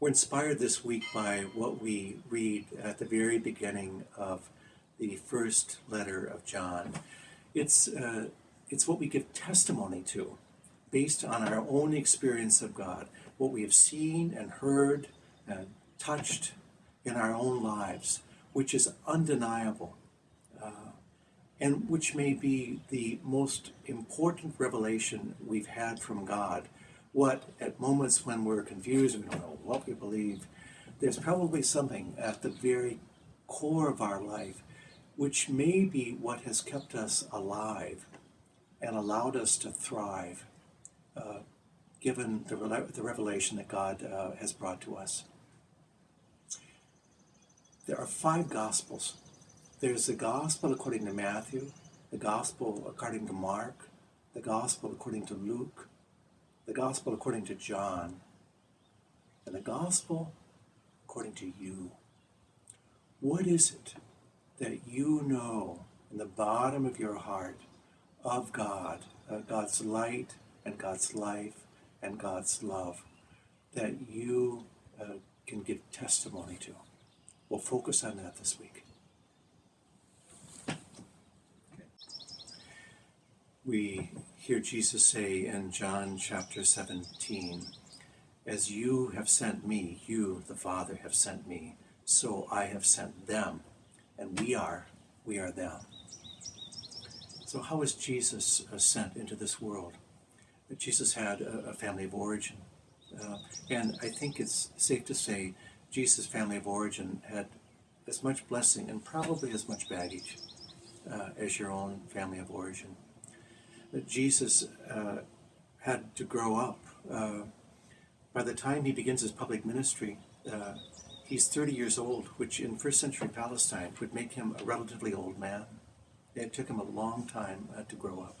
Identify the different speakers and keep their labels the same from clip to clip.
Speaker 1: We're inspired this week by what we read at the very beginning of the first letter of John. It's, uh, it's what we give testimony to based on our own experience of God, what we have seen and heard and touched in our own lives, which is undeniable. Uh, and which may be the most important revelation we've had from God what at moments when we're confused and we don't know what we believe, there's probably something at the very core of our life which may be what has kept us alive and allowed us to thrive, uh, given the, the revelation that God uh, has brought to us. There are five Gospels. There's the Gospel according to Matthew, the Gospel according to Mark, the Gospel according to Luke, the gospel according to John, and the gospel according to you. What is it that you know in the bottom of your heart of God, uh, God's light and God's life and God's love that you uh, can give testimony to? We'll focus on that this week. We hear Jesus say in John chapter 17, As you have sent me, you, the Father, have sent me, so I have sent them, and we are, we are them. So how was Jesus uh, sent into this world? Jesus had a, family of origin. Uh, and I think it's safe to say Jesus' family of origin had as much blessing and probably as much baggage uh, as your own family of origin that Jesus uh, had to grow up. Uh, by the time he begins his public ministry, uh, he's 30 years old, which in first century Palestine would make him a relatively old man. It took him a long time uh, to grow up.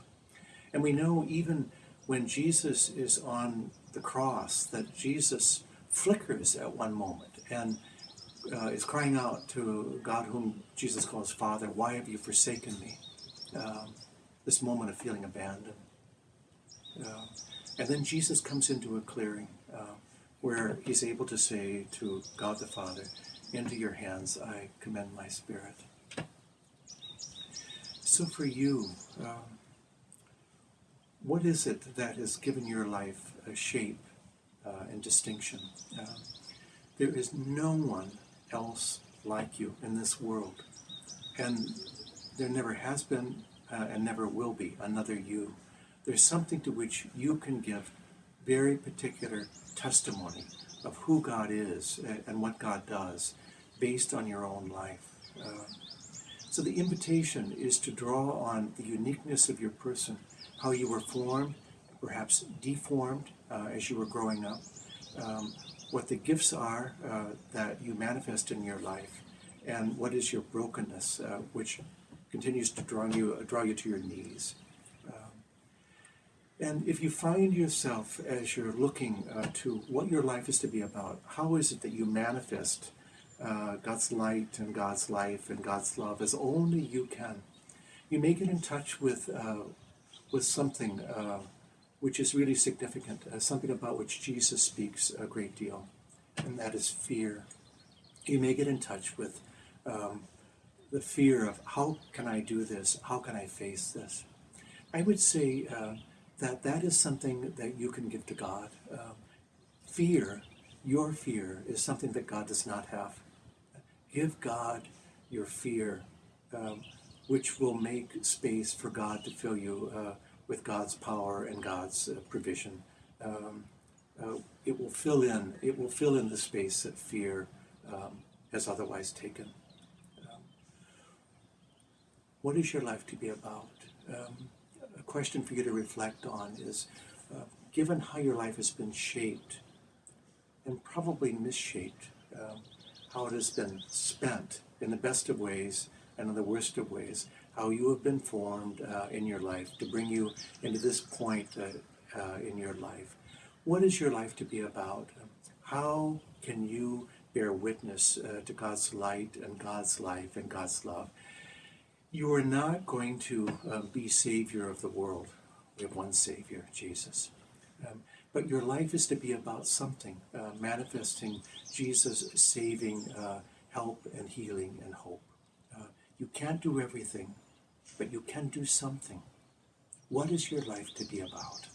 Speaker 1: And we know even when Jesus is on the cross that Jesus flickers at one moment and uh, is crying out to God, whom Jesus calls Father, Why have you forsaken me? Um, this moment of feeling abandoned. Uh, and then Jesus comes into a clearing uh, where he's able to say to God the Father, Into your hands I commend my spirit. So for you, um, what is it that has given your life a shape uh, and distinction? Uh, there is no one else like you in this world. And there never has been uh, and never will be another you. There's something to which you can give very particular testimony of who God is and what God does based on your own life. Uh, so the invitation is to draw on the uniqueness of your person, how you were formed, perhaps deformed uh, as you were growing up, um, what the gifts are uh, that you manifest in your life, and what is your brokenness, uh, which continues to draw you, draw you to your knees. Um, and if you find yourself as you're looking uh, to what your life is to be about, how is it that you manifest uh, God's light and God's life and God's love as only you can? You may get in touch with, uh, with something uh, which is really significant, uh, something about which Jesus speaks a great deal, and that is fear. You may get in touch with um, the fear of how can I do this? How can I face this? I would say uh, that that is something that you can give to God. Uh, fear, your fear, is something that God does not have. Give God your fear, um, which will make space for God to fill you uh, with God's power and God's uh, provision. Um, uh, it will fill in. It will fill in the space that fear um, has otherwise taken. What is your life to be about? Um, a question for you to reflect on is uh, given how your life has been shaped and probably misshaped, um, how it has been spent in the best of ways and in the worst of ways, how you have been formed uh, in your life to bring you into this point uh, uh in your life. What is your life to be about? How can you bear witness uh, to God's light and God's life and God's love? You are not going to uh, be Savior of the world. We have one Savior, Jesus. Um, but your life is to be about something, uh, manifesting Jesus' saving uh, help and healing and hope. Uh, you can't do everything, but you can do something. What is your life to be about?